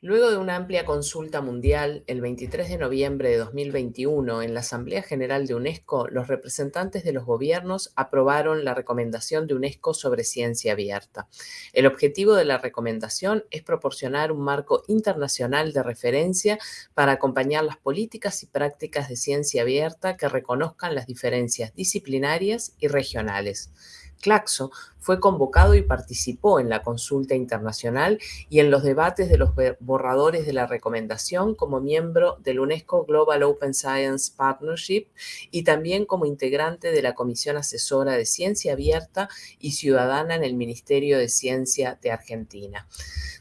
Luego de una amplia consulta mundial, el 23 de noviembre de 2021, en la Asamblea General de UNESCO, los representantes de los gobiernos aprobaron la recomendación de UNESCO sobre ciencia abierta. El objetivo de la recomendación es proporcionar un marco internacional de referencia para acompañar las políticas y prácticas de ciencia abierta que reconozcan las diferencias disciplinarias y regionales. Claxo fue convocado y participó en la consulta internacional y en los debates de los borradores de la recomendación como miembro del UNESCO Global Open Science Partnership y también como integrante de la Comisión Asesora de Ciencia Abierta y Ciudadana en el Ministerio de Ciencia de Argentina.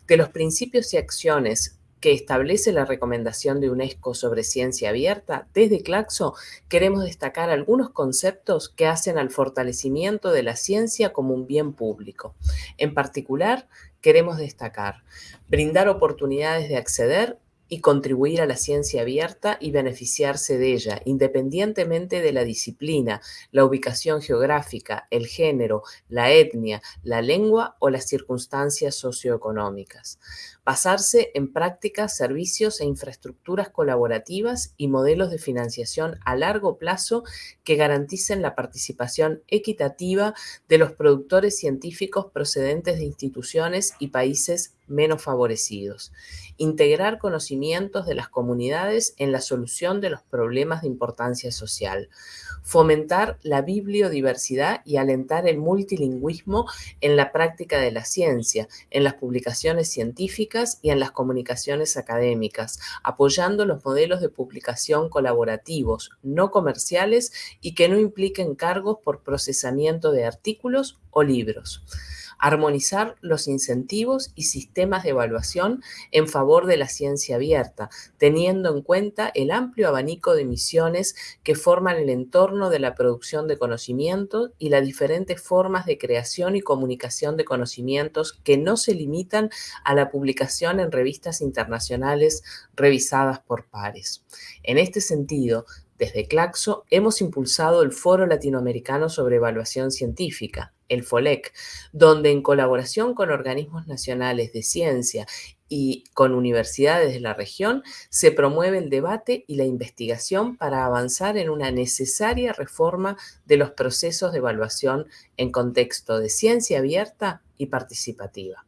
De los principios y acciones que establece la recomendación de UNESCO sobre ciencia abierta, desde Claxo queremos destacar algunos conceptos que hacen al fortalecimiento de la ciencia como un bien público. En particular, queremos destacar brindar oportunidades de acceder y contribuir a la ciencia abierta y beneficiarse de ella, independientemente de la disciplina, la ubicación geográfica, el género, la etnia, la lengua o las circunstancias socioeconómicas. Basarse en prácticas, servicios e infraestructuras colaborativas y modelos de financiación a largo plazo que garanticen la participación equitativa de los productores científicos procedentes de instituciones y países menos favorecidos. Integrar conocimientos de las comunidades en la solución de los problemas de importancia social. Fomentar la bibliodiversidad y alentar el multilingüismo en la práctica de la ciencia, en las publicaciones científicas y en las comunicaciones académicas, apoyando los modelos de publicación colaborativos, no comerciales y que no impliquen cargos por procesamiento de artículos o libros armonizar los incentivos y sistemas de evaluación en favor de la ciencia abierta, teniendo en cuenta el amplio abanico de misiones que forman el entorno de la producción de conocimientos y las diferentes formas de creación y comunicación de conocimientos que no se limitan a la publicación en revistas internacionales revisadas por pares. En este sentido, desde Claxo hemos impulsado el Foro Latinoamericano sobre Evaluación Científica, el FOLEC, donde en colaboración con organismos nacionales de ciencia y con universidades de la región se promueve el debate y la investigación para avanzar en una necesaria reforma de los procesos de evaluación en contexto de ciencia abierta y participativa.